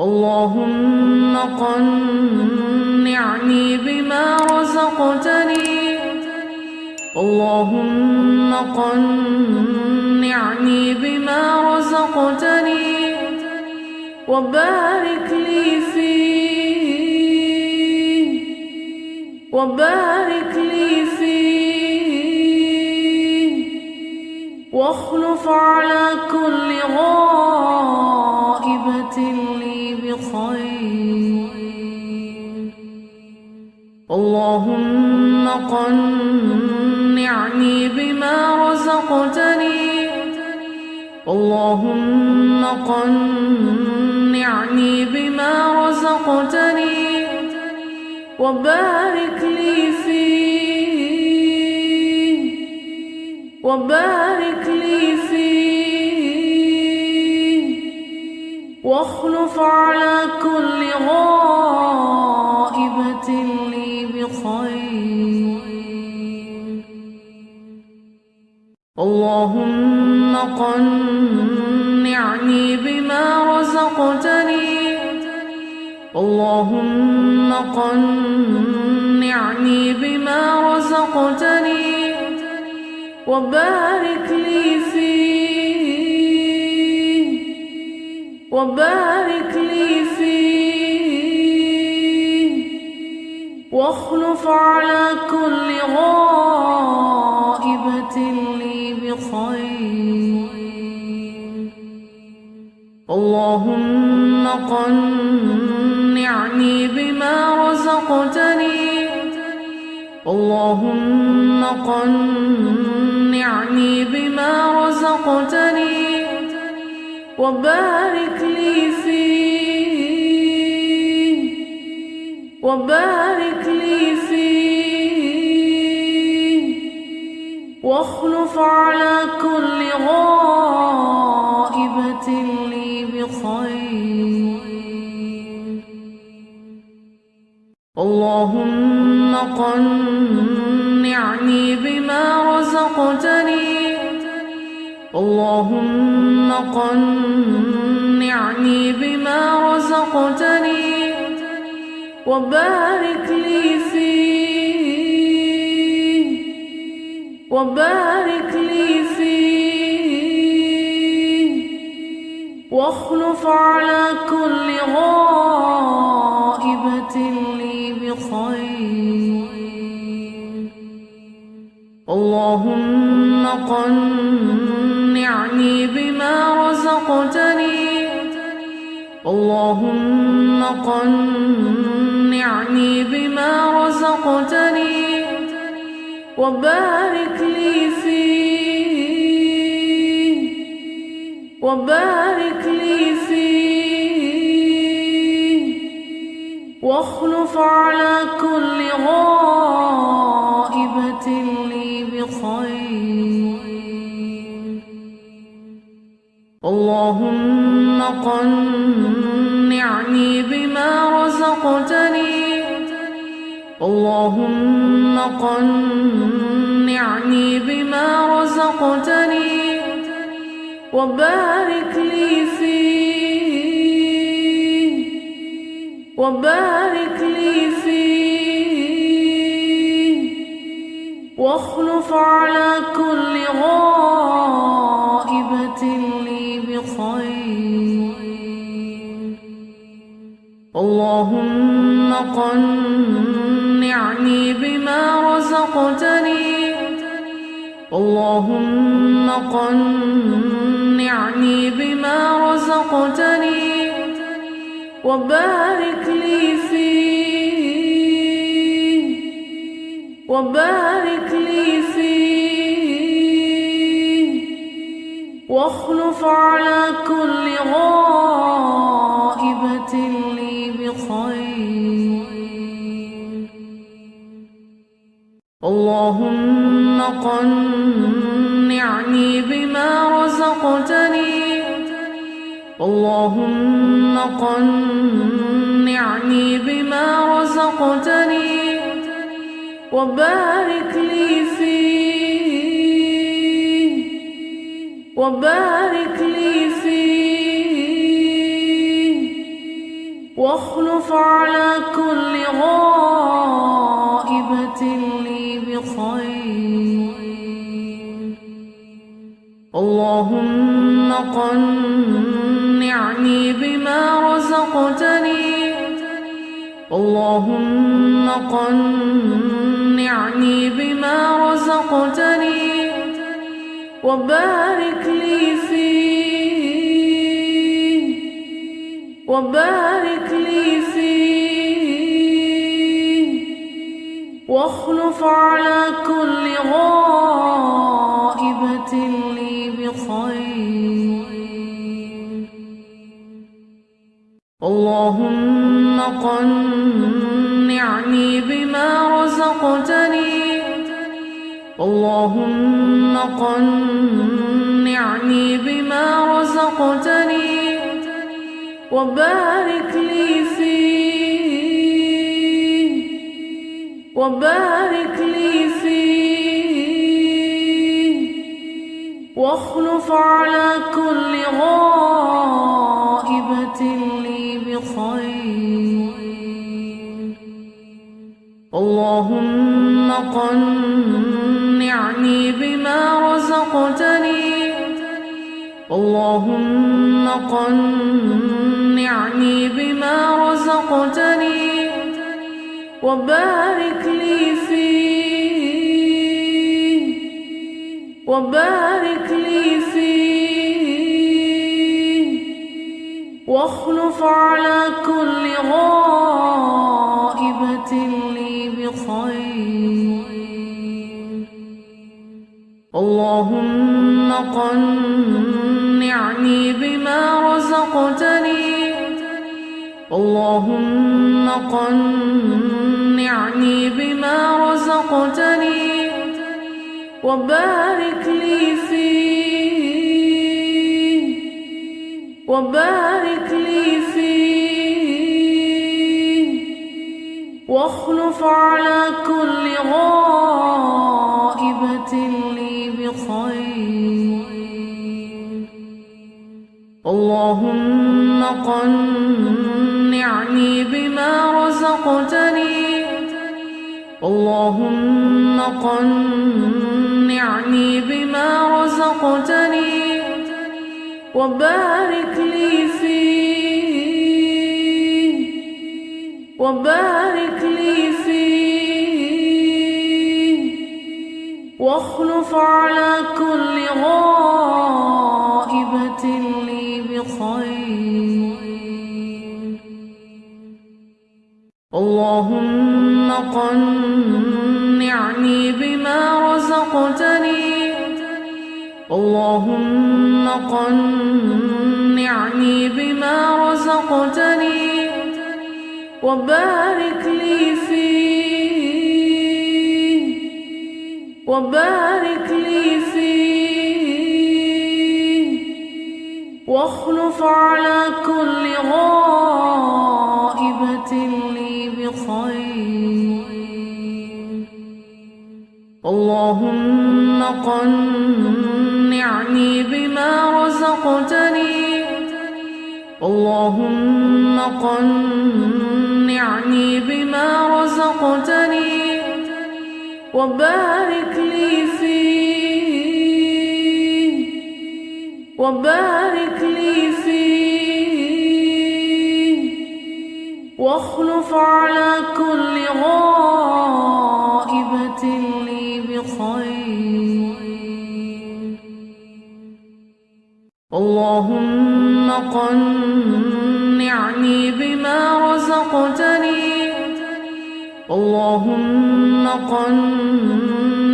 اللهم قنعني بما رزقتني. اللهم قنعني بما رزقتني. وبارك لي فيه. وبارك لي فيه. واخلف على كل غائبة لي. بخير. اللهم قنعني بما رزقتني. اللهم قنعني بما رزقتني. وبارك لي فيه. وبارك واخلف على كل غائبة لي بخير. اللهم قنعني بما رزقتني. اللهم قنعني بما رزقتني. وبارك لي فيه. وبارك لي فيه. واخلف على كل غائبة لي بخير. اللهم قنعني بما رزقتني. اللهم قنعني وبارك لي فيه. وبارك لي فيه. واخلف على كل غائبة لي بخير. اللهم قنعني اللهم قنعني بما رزقتني وبارك لي فيه وبارك لي فيه واخلف على كل غائبة لي بخير. اللهم قنعني اللهم قنعني بما رزقتني وبارك لي فيه وبارك لي فيه واخلف على كل اللهم قنعني بما رزقتني وبارك لي فيه وبارك لي فيه واخلف على كل غائبة لي بخير اللهم قنعني اللهم قنعني بما رزقتني وبارك لي فيه وبارك لي فيه واخلف على كل غائبة لي بخير. اللهم قنعني بما رزقتني. اللهم قنعني بما رزقتني وبارك لي فيه. وبارك لي فيه. واخلف على كل غائبة اللهم قنعني بما رزقتني. اللهم قنعني بما رزقتني. وبارك لي فيه. وبارك لي فيه. واخلف على كل غائبة اللهم قنعني بما رزقتني. اللهم قنعني بما رزقتني. وبارك لي فيه. وبارك لي فيه. واخلف على كل غائبة اللهم قنعني بما رزقتني. اللهم قنعني بما رزقتني. وبارك لي فيه. وبارك لي فيه. واخلف على كل غائبة اللهم قنعني بما رزقتني. اللهم قنعني بما رزقتني. وبارك لي فيه. وبارك لي فيه. واخلف على كل غائبة اللهم قنعني بما رزقتني. اللهم قنعني بما رزقتني. وبارك لي فيه. وبارك لي فيه. واخلف على كل غائبة اللهم قنعني بما رزقتني. اللهم قنعني بما رزقتني وبارك لي فيه. وبارك لي فيه. واخلف على كل غائبة اللهم قنعني بما رزقتني. اللهم قنعني بما رزقتني وبارك لي فيه. وبارك لي فيه. واخلف على كل اللهم قنعني بما رزقتني. اللهم قنعني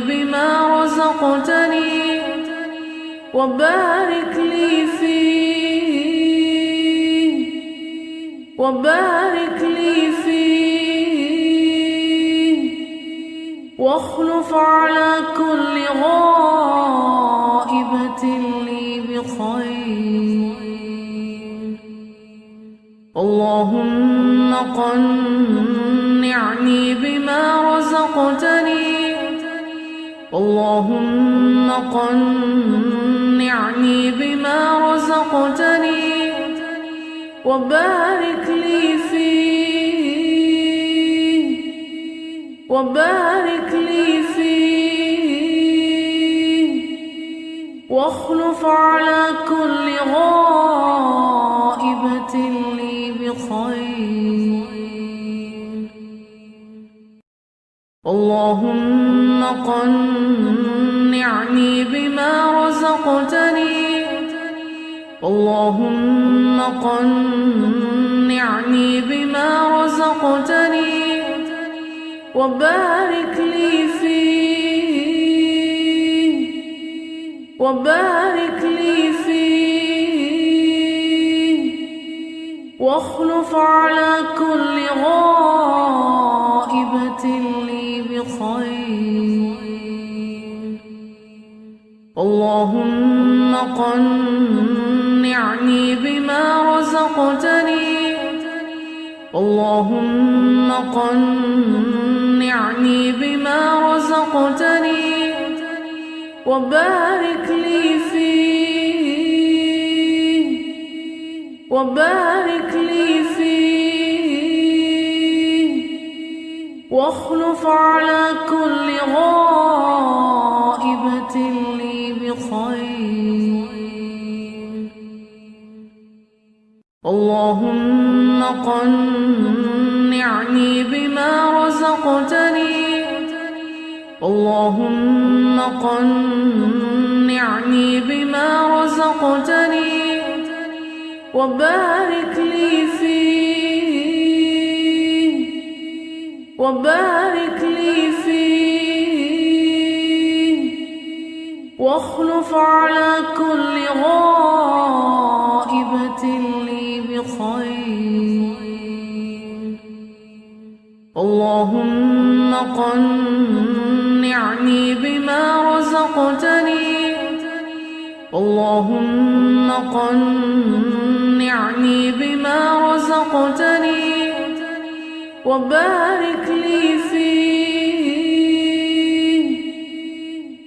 بما رزقتني وبارك لي فيه. وبارك لي فيه. واخلف على كل غائبة لي بخير. اللهم قنعني بما رزقتني. اللهم قنعني بما رزقتني. وبارك لي فيه. وبارك لي فيه. واخلف على كل غائبة اللهم قنعني بما رزقتني. اللهم قنعني بما رزقتني. وبارك لي فيه. وبارك لي فيه. واخلف على كل غائبة بخير اللهم قنعني بما رزقتني. اللهم قنعني بما رزقتني. وبارك لي فيه. وبارك لي فيه. واخلف على كل غائبة لي بخير. اللهم قنعني بما رزقتني. اللهم قنعني بما رزقتني. وبارك لي فيه. وبارك لي فيه. واخلف على كل غائبة لي بخير. اللهم قنعني بما رزقتني. اللهم قنعني بما رزقتني. وبارك لي فيه.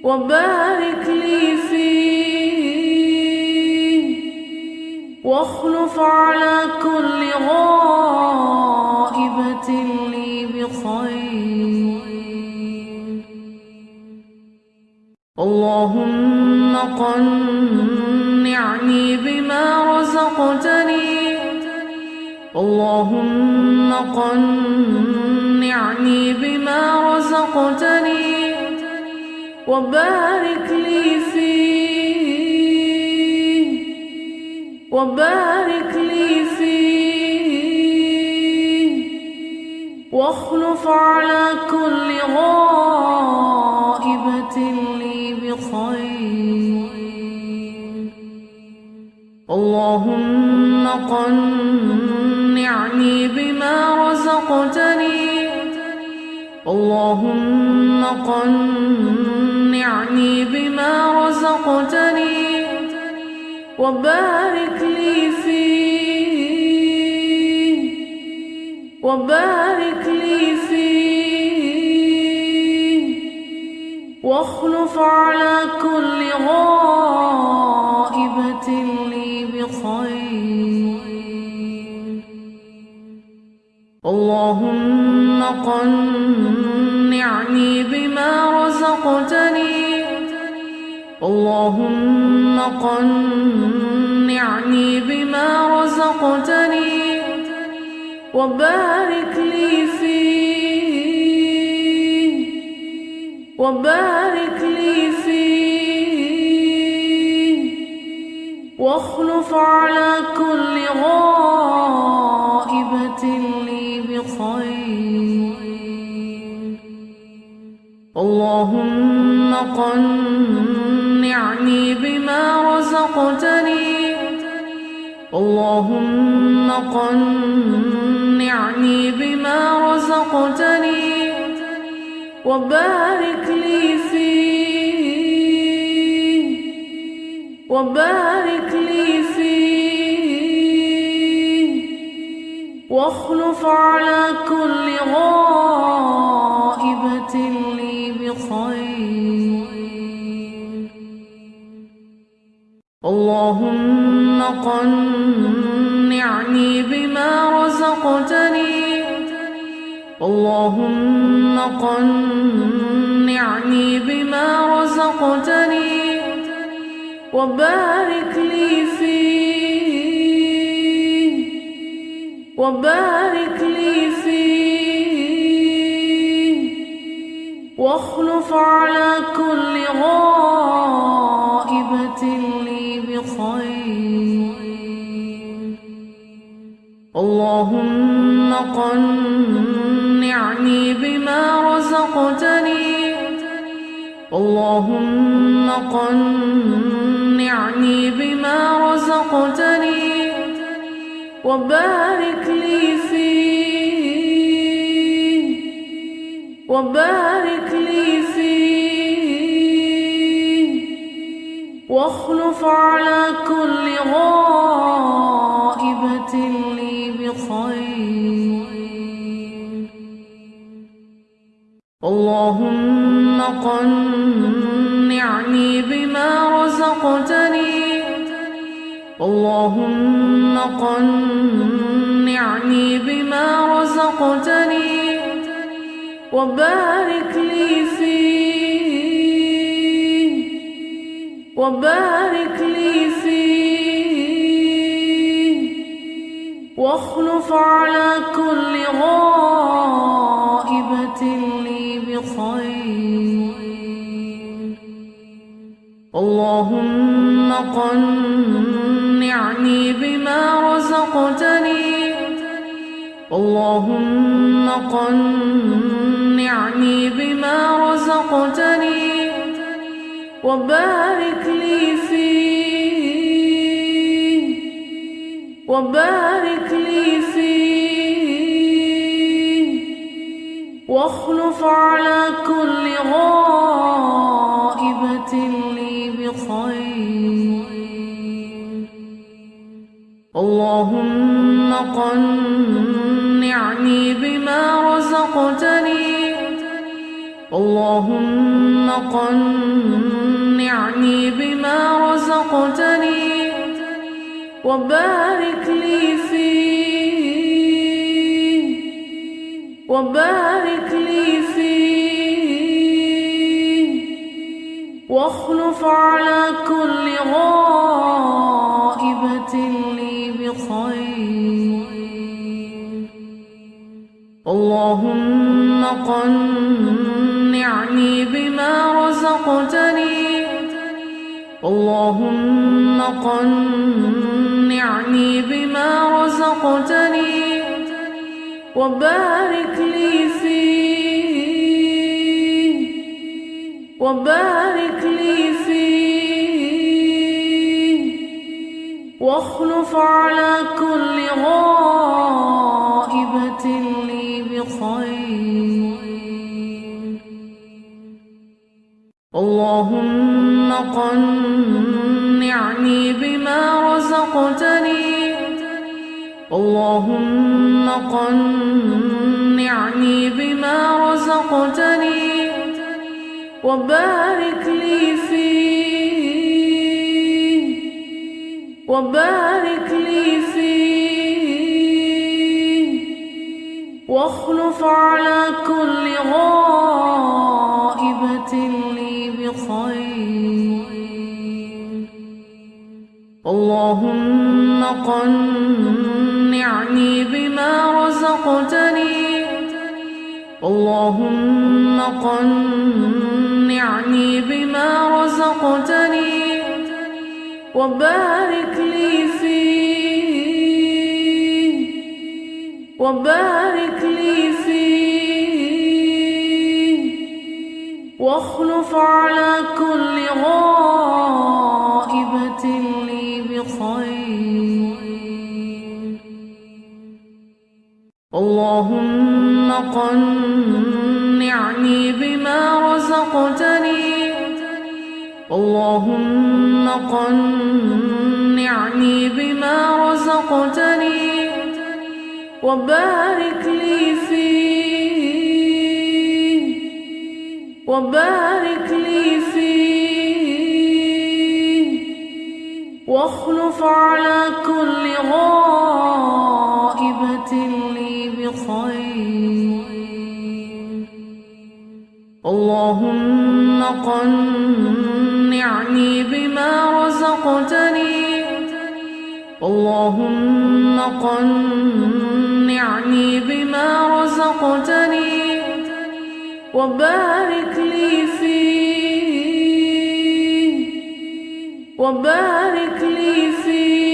وبارك لي فيه. واخلف على كل غائبة لي بخير. اللهم قنعني بما رزقتني اللهم قنعني بما رزقتني وبارك لي فيه وبارك لي فيه واخلف على كل غائبة لي بخير. اللهم قنعني اللهم قنعني بما رزقتني وبارك لي فيه وبارك لي فيه واخلف على كل غائبة لي بخير. اللهم قنعني اللهم قنعني بما رزقتني وبارك لي فيه وبارك لي فيه واخلف على كل غائبة لي بخير. اللهم قنعني اللهم قنعني بما رزقتني وبارك لي فيه وبارك لي فيه واخلف على كل غائبة لي بخير. اللهم قنعني أمتعني بما رزقتني. اللهم قنعني بما رزقتني وبارك لي فيه. وبارك لي فيه. واخلف على كل غائبة لي بخير. اللهم قنعني بما رزقتني. اللهم قنعني بما رزقتني. وبارك لي فيه. وبارك لي فيه. واخلف على كل غائبة اللهم قنعني بما رزقتني. اللهم قنعني بما رزقتني. وبارك لي فيه. وبارك لي فيه. واخلف على كل غائبة لي بخير اللهم قنعني بما رزقتني. اللهم قنعني بما رزقتني. وبارك لي فيه. وبارك لي فيه. واخلف على كل غائبة لي بخير. اللهم قنعني بما رزقتني. اللهم قنعني بما رزقتني. وبارك لي فيه. وبارك لي فيه. واخلف على كل غائبة لي بخير. اللهم قنعني بما رزقتني. اللهم قنعني بما رزقتني. وبارك لي فيه. وبارك لي فيه. واخلف على كل غائبة لي بخير. اللهم قنعني اللهم قنعني بما رزقتني وبارك لي فيه وبارك لي فيه واخلف على كل غائبة لي بخير. اللهم قنعني اللهم قنعني بما رزقتني وبارك لي فيه وبارك لي فيه واخلف على كل غائبة اللهم قنعني بما رزقتني. اللهم قنعني بما رزقتني. وبارك لي فيه. وبارك لي فيه.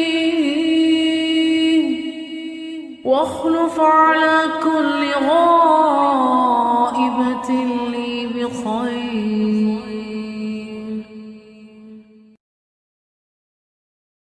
واخلف على كل غار